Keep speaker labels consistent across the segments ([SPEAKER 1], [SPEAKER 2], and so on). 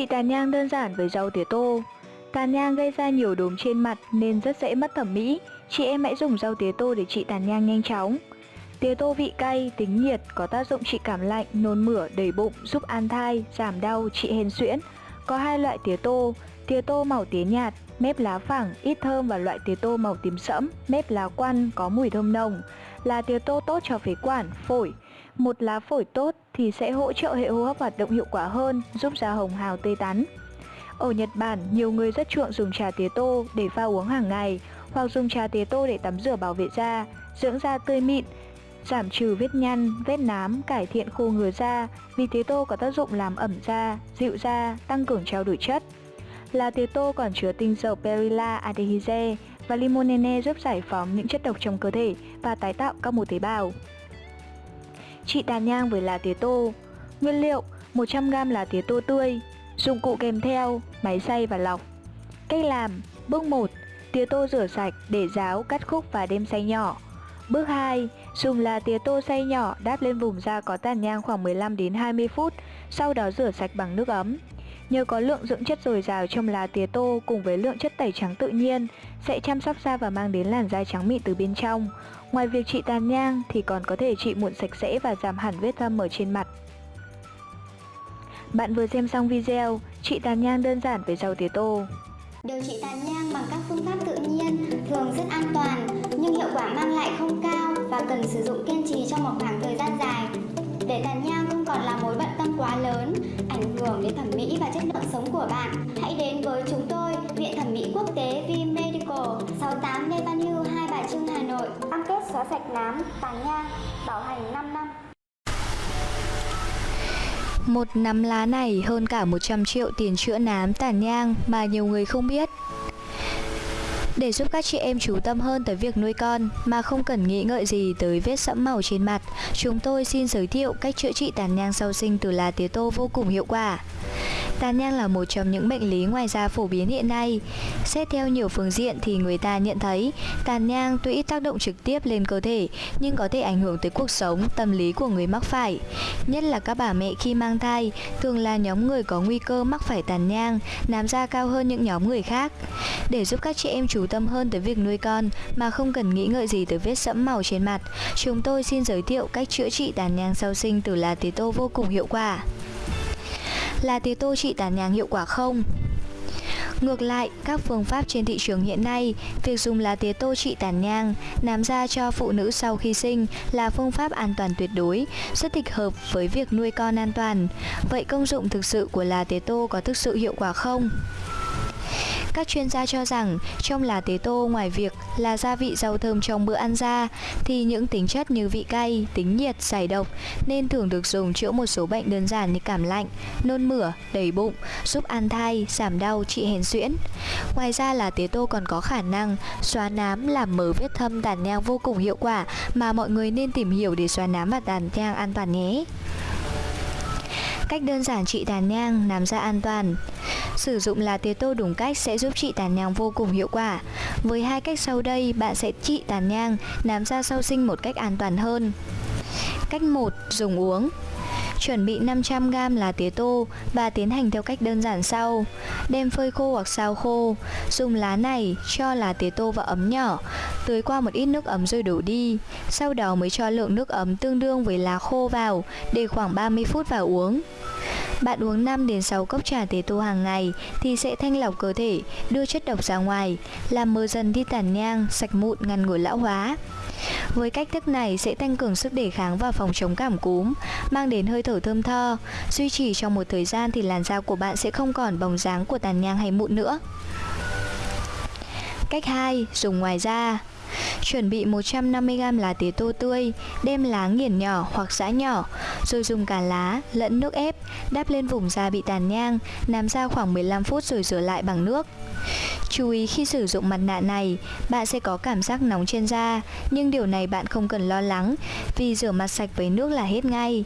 [SPEAKER 1] Trị tàn nhang đơn giản với rau tía tô Tàn nhang gây ra nhiều đốm trên mặt nên rất dễ mất thẩm mỹ. Chị em hãy dùng rau tía tô để trị tàn nhang nhanh chóng. Tía tô vị cay, tính nhiệt, có tác dụng trị cảm lạnh, nôn mửa, đầy bụng, giúp an thai, giảm đau, trị hen suyễn Có hai loại tía tô, tía tô màu tía nhạt, mép lá phẳng, ít thơm và loại tía tô màu tím sẫm, mép lá quăn, có mùi thơm nồng. Là tía tô tốt cho phế quản, phổi. Một lá phổi tốt thì sẽ hỗ trợ hệ hô hấp hoạt động hiệu quả hơn, giúp da hồng hào tươi tắn. Ở Nhật Bản, nhiều người rất chuộng dùng trà tía tô để pha uống hàng ngày hoặc dùng trà tía tô để tắm rửa bảo vệ da, dưỡng da tươi mịn, giảm trừ vết nhăn, vết nám, cải thiện khô ngứa da vì tía tô có tác dụng làm ẩm da, dịu da, tăng cường trao đổi chất. Lá tía tô còn chứa tinh dầu Perilla aldehyde và limonene giúp giải phóng những chất độc trong cơ thể và tái tạo các mô tế bào. Trị tàn nhang với lá tía tô. Nguyên liệu 100g lá tía tô tươi Dụng cụ kèm theo Máy xay và lọc. Cách làm Bước 1 Tía tô rửa sạch để ráo, cắt khúc và đem xay nhỏ. Bước 2 Dùng lá tía tô xay nhỏ đáp lên vùng da có tàn nhang khoảng 15 đến 20 phút Sau đó rửa sạch bằng nước ấm. Nhờ có lượng dưỡng chất dồi dào trong lá tía tô cùng với lượng chất tẩy trắng tự nhiên, sẽ chăm sóc da và mang đến làn da trắng mịn từ bên trong. Ngoài việc trị tàn nhang thì còn có thể trị mụn sạch sẽ và giảm hẳn vết thâm ở trên mặt. Bạn vừa xem xong video, trị tàn nhang đơn giản với rau tía tô.
[SPEAKER 2] Điều trị tàn nhang bằng các phương pháp tự nhiên thường rất an toàn, nhưng hiệu quả mang lại không cao và cần sử dụng kiên trì trong một khoảng thời gian dài. Để tàn nhang đến thẩm mỹ và chất lượng sống của bạn, hãy đến với chúng tôi, Viện Thẩm mỹ Quốc tế V Medical, 68 Lê Văn Hưu, Hai Bà Trưng, Hà Nội. Cam kết xóa sạch nám, tàn nhang, bảo hành 5 năm.
[SPEAKER 1] Một nắm lá này hơn cả 100 triệu tiền chữa nám tàn nhang mà nhiều người không biết. Để giúp các chị em chú tâm hơn tới việc nuôi con mà không cần nghĩ ngợi gì tới vết sẫm màu trên mặt, chúng tôi xin giới thiệu cách chữa trị tàn nhang sau sinh từ lá tía tô vô cùng hiệu quả. Tàn nhang là một trong những bệnh lý ngoài da phổ biến hiện nay. Xét theo nhiều phương diện thì người ta nhận thấy tàn nhang tuy ít tác động trực tiếp lên cơ thể nhưng có thể ảnh hưởng tới cuộc sống, tâm lý của người mắc phải. Nhất là các bà mẹ khi mang thai thường là nhóm người có nguy cơ mắc phải tàn nhang, nám da cao hơn những nhóm người khác. Để giúp các chị em chú tâm hơn tới việc nuôi con mà không cần nghĩ ngợi gì tới vết sẫm màu trên mặt, chúng tôi xin giới thiệu cách chữa trị tàn nhang sau sinh từ lá tía tô vô cùng hiệu quả. Là tía tô trị tàn nhang hiệu quả không? Ngược lại, các phương pháp trên thị trường hiện nay, việc dùng lá tía tô trị tàn nhang, nám da cho phụ nữ sau khi sinh là phương pháp an toàn tuyệt đối, rất thích hợp với việc nuôi con an toàn. Vậy công dụng thực sự của lá tía tô có thực sự hiệu quả không? Các chuyên gia cho rằng trong lá tế tô ngoài việc là gia vị rau thơm trong bữa ăn ra thì những tính chất như vị cay, tính nhiệt, giải độc nên thường được dùng chữa một số bệnh đơn giản như cảm lạnh, nôn mửa, đầy bụng, giúp an thai, giảm đau, trị hèn suyễn. Ngoài ra là tế tô còn có khả năng xóa nám làm mờ vết thâm tàn nhang vô cùng hiệu quả mà mọi người nên tìm hiểu để xóa nám và tàn nhang an toàn nhé. Cách đơn giản trị tàn nhang, nám da an toàn. Sử dụng lá tía tô đúng cách sẽ giúp trị tàn nhang vô cùng hiệu quả. Với hai cách sau đây, bạn sẽ trị tàn nhang, nám da sau sinh một cách an toàn hơn. Cách 1. Dùng uống. Chuẩn bị 500g lá tía tô và tiến hành theo cách đơn giản sau. Đem phơi khô hoặc xào khô. Dùng lá này cho lá tía tô vào ấm nhỏ, tưới qua một ít nước ấm rồi đổ đi. Sau đó mới cho lượng nước ấm tương đương với lá khô vào để khoảng 30 phút vào uống. Bạn uống 5 đến 6 cốc trà tế tô hàng ngày thì sẽ thanh lọc cơ thể, đưa chất độc ra ngoài, làm mờ dần đi tàn nhang, sạch mụn, ngăn ngừa lão hóa. Với cách thức này sẽ tăng cường sức đề kháng và phòng chống cảm cúm, mang đến hơi thở thơm tho. Duy trì trong một thời gian thì làn da của bạn sẽ không còn bóng dáng của tàn nhang hay mụn nữa. Cách 2. Dùng ngoài da Chuẩn bị 150g lá tía tô tươi, đem lá nghiền nhỏ hoặc giã nhỏ, rồi dùng cả lá lẫn nước ép, đắp lên vùng da bị tàn nhang, nằm ra khoảng 15 phút rồi rửa lại bằng nước. Chú ý khi sử dụng mặt nạ này, bạn sẽ có cảm giác nóng trên da, nhưng điều này bạn không cần lo lắng vì rửa mặt sạch với nước là hết ngay.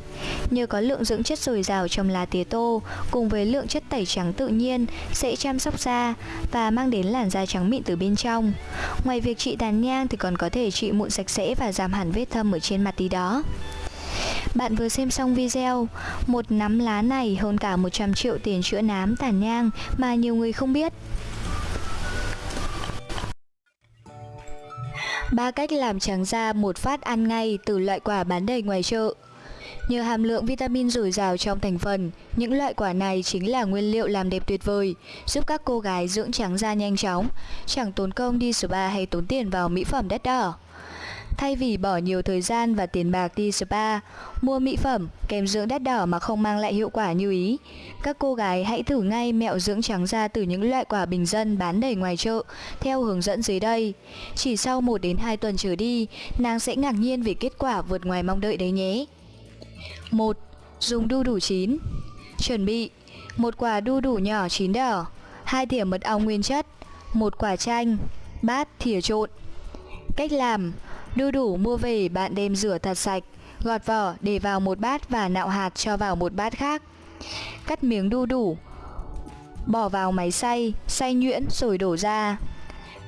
[SPEAKER 1] Nhờ có lượng dưỡng chất dồi dào trong lá tía tô cùng với lượng chất tẩy trắng tự nhiên sẽ chăm sóc da và mang đến làn da trắng mịn từ bên trong. Ngoài việc trị tàn nhang thì còn có thể trị mụn sạch sẽ và giảm hẳn vết thâm ở trên mặt tí đó. Bạn vừa xem xong video, một nắm lá này hơn cả 100 triệu tiền chữa nám tàn nhang mà nhiều người không biết. Ba cách làm trắng da một phát ăn ngay từ loại quả bán đầy ngoài chợ. Nhờ hàm lượng vitamin dồi dào trong thành phần, những loại quả này chính là nguyên liệu làm đẹp tuyệt vời, giúp các cô gái dưỡng trắng da nhanh chóng, chẳng tốn công đi spa hay tốn tiền vào mỹ phẩm đắt đỏ. Thay vì bỏ nhiều thời gian và tiền bạc đi spa, mua mỹ phẩm, kem dưỡng đắt đỏ mà không mang lại hiệu quả như ý, các cô gái hãy thử ngay mẹo dưỡng trắng da từ những loại quả bình dân bán đầy ngoài chợ theo hướng dẫn dưới đây. Chỉ sau 1 đến 2 tuần trở đi, nàng sẽ ngạc nhiên vì kết quả vượt ngoài mong đợi đấy nhé. 1. Dùng đu đủ chín. Chuẩn bị một quả đu đủ nhỏ chín đỏ hai thìa mật ong nguyên chất một quả chanh bát thìa trộn. Cách làm Đu đủ mua về bạn đem rửa thật sạch Gọt vỏ để vào một bát và nạo hạt cho vào một bát khác. Cắt miếng đu đủ Bỏ vào máy xay, xay nhuyễn rồi đổ ra.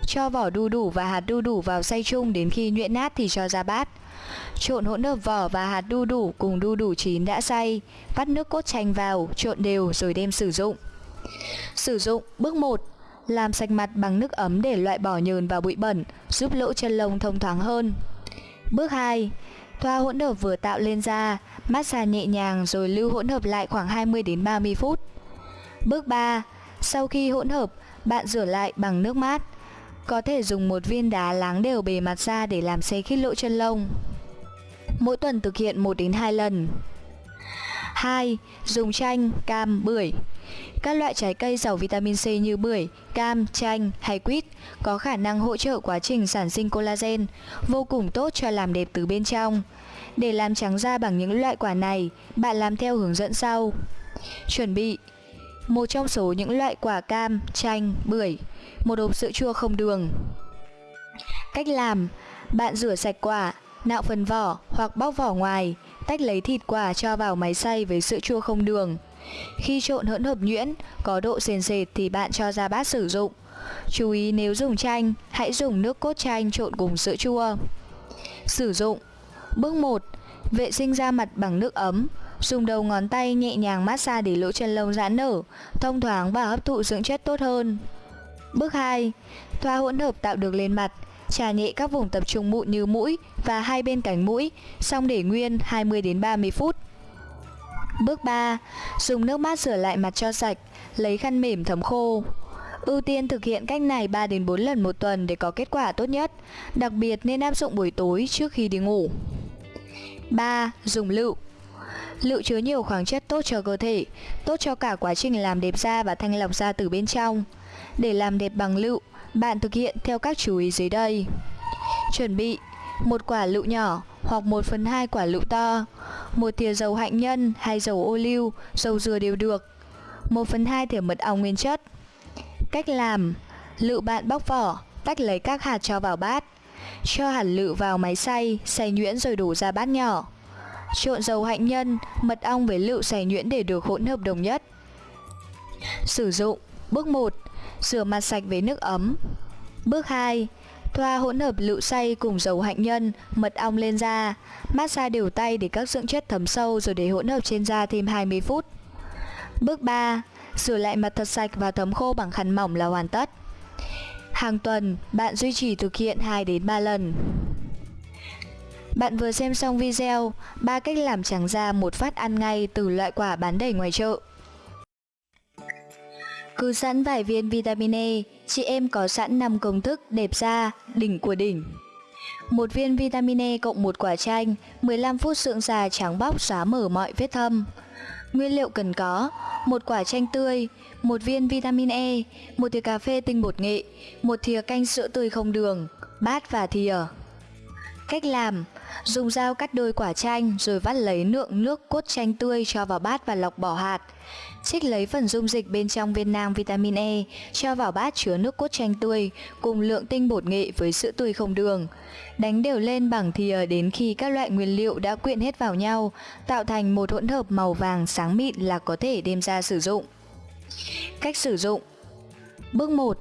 [SPEAKER 1] Cho vỏ đu đủ và hạt đu đủ vào xay chung đến khi nhuyễn nát thì cho ra bát. Trộn hỗn hợp vỏ và hạt đu đủ cùng đu đủ chín đã xay, vắt nước cốt chanh vào, trộn đều rồi đem sử dụng. Sử dụng bước 1 làm sạch mặt bằng nước ấm để loại bỏ nhờn và bụi bẩn, giúp lỗ chân lông thông thoáng hơn. Bước 2. Thoa hỗn hợp vừa tạo lên da, massage nhẹ nhàng rồi lưu hỗn hợp lại khoảng 20 đến 30 phút. Bước 3. Sau khi hỗn hợp, bạn rửa lại bằng nước mát. Có thể dùng một viên đá láng đều bề mặt da để làm xe khít lỗ chân lông. Mỗi tuần thực hiện 1 đến 2 lần. 2. Dùng chanh, cam, bưởi. Các loại trái cây giàu vitamin C như bưởi, cam, chanh hay quýt có khả năng hỗ trợ quá trình sản sinh collagen, vô cùng tốt cho làm đẹp từ bên trong. Để làm trắng da bằng những loại quả này, bạn làm theo hướng dẫn sau. Chuẩn bị một trong số những loại quả cam, chanh, bưởi, một hộp sữa chua không đường. Cách làm, bạn rửa sạch quả, nạo phần vỏ hoặc bóc vỏ ngoài, tách lấy thịt quả cho vào máy xay với sữa chua không đường. Khi trộn hỗn hợp nhuyễn, có độ sền sệt thì bạn cho ra bát sử dụng. Chú ý nếu dùng chanh, hãy dùng nước cốt chanh trộn cùng sữa chua. Sử dụng Bước 1. Vệ sinh da mặt bằng nước ấm. Dùng đầu ngón tay nhẹ nhàng massage để lỗ chân lông giãn nở, thông thoáng và hấp thụ dưỡng chất tốt hơn. Bước 2. Thoa hỗn hợp tạo được lên mặt, Trà nhẹ các vùng tập trung mụn như mũi và hai bên cánh mũi, xong để nguyên 20 đến 30 phút. Bước 3. Dùng nước mát rửa lại mặt cho sạch, lấy khăn mềm thấm khô. Ưu tiên thực hiện cách này 3 đến 4 lần một tuần để có kết quả tốt nhất, đặc biệt nên áp dụng buổi tối trước khi đi ngủ. 3. Dùng lựu Lựu chứa nhiều khoáng chất tốt cho cơ thể, tốt cho cả quá trình làm đẹp da và thanh lọc da từ bên trong. Để làm đẹp bằng lựu, bạn thực hiện theo các chú ý dưới đây. Chuẩn bị một quả lựu nhỏ hoặc 1 phần 2 quả lựu to, một thìa dầu hạnh nhân hay dầu ô liu, dầu dừa đều được, 1 phần 2 thìa mật ong nguyên chất. Cách làm Lựu bạn bóc vỏ, tách lấy các hạt cho vào bát. Cho hạt lựu vào máy xay, xay nhuyễn rồi đổ ra bát nhỏ. Trộn dầu hạnh nhân, mật ong với lựu xay nhuyễn để được hỗn hợp đồng nhất. Sử dụng. Bước 1 Rửa mặt sạch với nước ấm. Bước 2 Thoa hỗn hợp lựu xay cùng dầu hạnh nhân, mật ong lên da. Massage đều tay để các dưỡng chất thấm sâu rồi để hỗn hợp trên da thêm 20 phút. Bước 3 Rửa lại mặt thật sạch và thấm khô bằng khăn mỏng là hoàn tất. Hàng tuần, bạn duy trì thực hiện 2 đến 3 lần bạn vừa xem xong video ba cách làm trắng da một phát ăn ngay từ loại quả bán đầy ngoài chợ. Cứ sẵn vài viên vitamin E, chị em có sẵn 5 công thức đẹp da, đỉnh của đỉnh. Một viên vitamin E cộng một quả chanh, 15 phút sượng già trắng bóc xóa mở mọi vết thâm. Nguyên liệu cần có: một quả chanh tươi, một viên vitamin E, một thìa cà phê tinh bột nghệ, một thìa canh sữa tươi không đường, bát và thìa. Cách làm: dùng dao cắt đôi quả chanh rồi vắt lấy lượng nước cốt chanh tươi cho vào bát và lọc bỏ hạt. Trích lấy phần dung dịch bên trong viên nang vitamin E, cho vào bát chứa nước cốt chanh tươi cùng lượng tinh bột nghệ với sữa tươi không đường. Đánh đều lên bằng thìa đến khi các loại nguyên liệu đã quyện hết vào nhau, tạo thành một hỗn hợp màu vàng sáng mịn là có thể đem ra sử dụng. Cách sử dụng Bước 1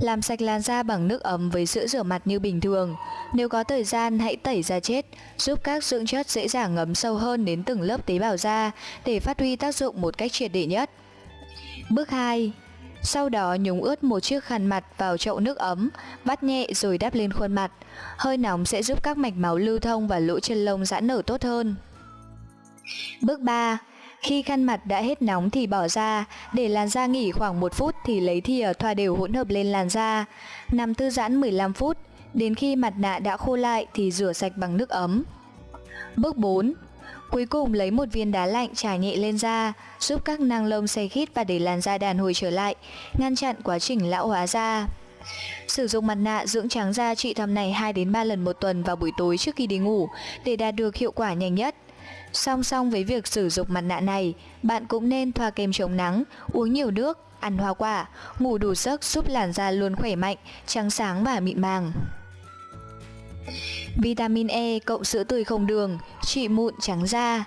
[SPEAKER 1] làm sạch làn da bằng nước ấm với sữa rửa mặt như bình thường. Nếu có thời gian hãy tẩy da chết, giúp các dưỡng chất dễ dàng ngấm sâu hơn đến từng lớp tế bào da để phát huy tác dụng một cách triệt để nhất. Bước 2. Sau đó nhúng ướt một chiếc khăn mặt vào chậu nước ấm, vắt nhẹ rồi đắp lên khuôn mặt. Hơi nóng sẽ giúp các mạch máu lưu thông và lỗ chân lông giãn nở tốt hơn. Bước 3. Khi khăn mặt đã hết nóng thì bỏ ra, để làn da nghỉ khoảng 1 phút thì lấy thìa thoa đều hỗn hợp lên làn da. Nằm thư giãn 15 phút, đến khi mặt nạ đã khô lại thì rửa sạch bằng nước ấm. Bước 4. Cuối cùng lấy một viên đá lạnh trải nhẹ lên da, giúp các năng lông xe khít và để làn da đàn hồi trở lại, ngăn chặn quá trình lão hóa da. Sử dụng mặt nạ dưỡng trắng da trị thầm này 2 đến 3 lần một tuần vào buổi tối trước khi đi ngủ để đạt được hiệu quả nhanh nhất. Song song với việc sử dụng mặt nạ này, bạn cũng nên thoa kem chống nắng, uống nhiều nước, ăn hoa quả, ngủ đủ giấc giúp làn da luôn khỏe mạnh, trắng sáng và mịn màng. Vitamin E cộng sữa tươi không đường, trị mụn trắng da.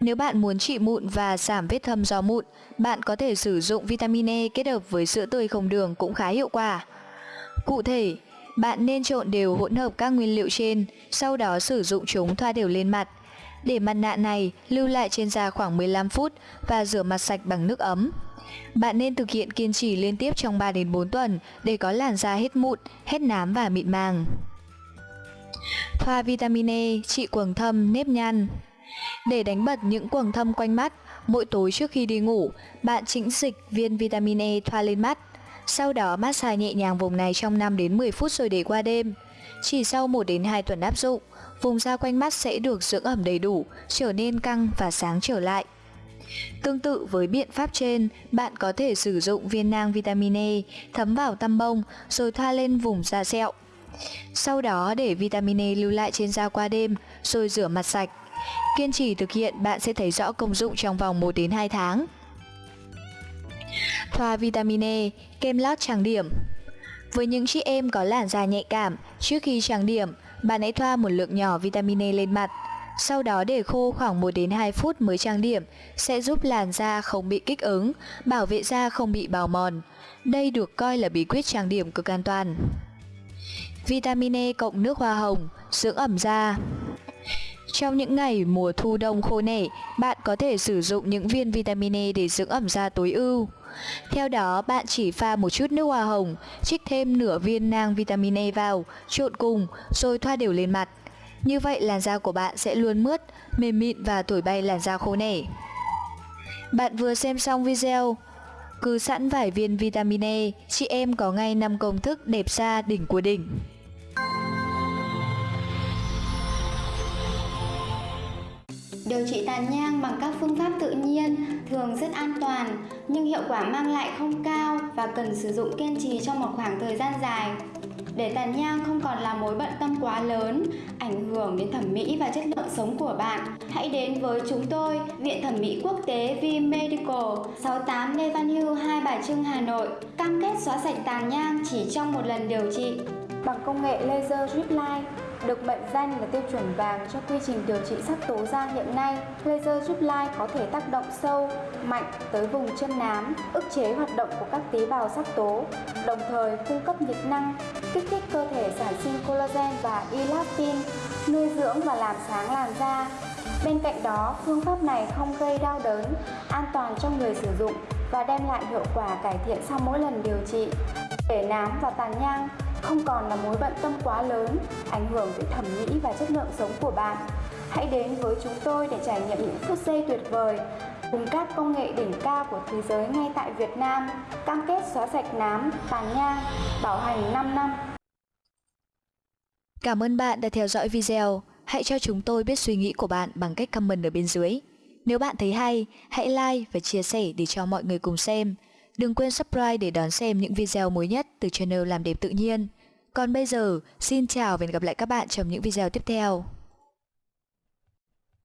[SPEAKER 1] Nếu bạn muốn trị mụn và giảm vết thâm do mụn, bạn có thể sử dụng vitamin E kết hợp với sữa tươi không đường cũng khá hiệu quả. Cụ thể, bạn nên trộn đều hỗn hợp các nguyên liệu trên, sau đó sử dụng chúng thoa đều lên mặt. Để mặt nạ này lưu lại trên da khoảng 15 phút và rửa mặt sạch bằng nước ấm. Bạn nên thực hiện kiên trì liên tiếp trong 3 đến 4 tuần để có làn da hết mụn, hết nám và mịn màng. Thoa vitamin E trị quầng thâm, nếp nhăn. Để đánh bật những quầng thâm quanh mắt, mỗi tối trước khi đi ngủ, bạn chỉnh dịch viên vitamin E thoa lên mắt. Sau đó massage nhẹ nhàng vùng này trong 5 đến 10 phút rồi để qua đêm. Chỉ sau 1 đến 2 tuần áp dụng, vùng da quanh mắt sẽ được dưỡng ẩm đầy đủ, trở nên căng và sáng trở lại. Tương tự với biện pháp trên, bạn có thể sử dụng viên nang vitamin E thấm vào tăm bông rồi thoa lên vùng da sẹo. Sau đó để vitamin E lưu lại trên da qua đêm rồi rửa mặt sạch. Kiên trì thực hiện bạn sẽ thấy rõ công dụng trong vòng 1 đến 2 tháng. Thoa vitamin E, kem lót trang điểm Với những chị em có làn da nhạy cảm, trước khi trang điểm, bạn hãy thoa một lượng nhỏ vitamin E lên mặt. Sau đó để khô khoảng 1 đến 2 phút mới trang điểm sẽ giúp làn da không bị kích ứng, bảo vệ da không bị bào mòn. Đây được coi là bí quyết trang điểm cực an toàn. Vitamin E cộng nước hoa hồng, dưỡng ẩm da. Trong những ngày mùa thu đông khô nẻ, bạn có thể sử dụng những viên vitamin E để dưỡng ẩm da tối ưu. Theo đó, bạn chỉ pha một chút nước hoa hồng, trích thêm nửa viên nang vitamin E vào, trộn cùng, rồi thoa đều lên mặt. Như vậy làn da của bạn sẽ luôn mướt, mềm mịn và thổi bay làn da khô nẻ. Bạn vừa xem xong video, cứ sẵn vài viên vitamin E, chị em có ngay 5 công thức đẹp da đỉnh của đỉnh.
[SPEAKER 2] Điều trị tàn nhang bằng các phương pháp tự nhiên thường rất an toàn nhưng hiệu quả mang lại không cao và cần sử dụng kiên trì trong một khoảng thời gian dài. Để tàn nhang không còn là mối bận tâm quá lớn, ảnh hưởng đến thẩm mỹ và chất lượng sống của bạn, hãy đến với chúng tôi, Viện Thẩm mỹ Quốc tế V Medical, 68 Lê Văn Hưu, Hai Bà Trưng, Hà Nội, cam kết xóa sạch tàn nhang chỉ trong một lần điều trị bằng công nghệ laser drip line được mệnh danh là tiêu chuẩn vàng cho quy trình điều trị sắc tố da hiện nay. Laser giúp lai có thể tác động sâu, mạnh tới vùng chân nám, ức chế hoạt động của các tế bào sắc tố, đồng thời cung cấp nhiệt năng, kích thích cơ thể sản sinh collagen và elastin, nuôi dưỡng và làm sáng làn da. Bên cạnh đó, phương pháp này không gây đau đớn, an toàn cho người sử dụng và đem lại hiệu quả cải thiện sau mỗi lần điều trị. Để nám và tàn nhang không còn là mối bận tâm quá lớn, ảnh hưởng tới thẩm mỹ và chất lượng sống của bạn. Hãy đến với chúng tôi để trải nghiệm những phút giây tuyệt vời cùng các công nghệ đỉnh cao của thế giới ngay tại Việt Nam, cam kết xóa sạch nám, tàn nhang, bảo hành 5 năm.
[SPEAKER 1] Cảm ơn bạn đã theo dõi video. Hãy cho chúng tôi biết suy nghĩ của bạn bằng cách comment ở bên dưới. Nếu bạn thấy hay, hãy like và chia sẻ để cho mọi người cùng xem. Đừng quên subscribe để đón xem những video mới nhất từ channel Làm Đẹp Tự Nhiên. Còn bây giờ, xin chào và hẹn gặp lại các bạn trong những video tiếp theo.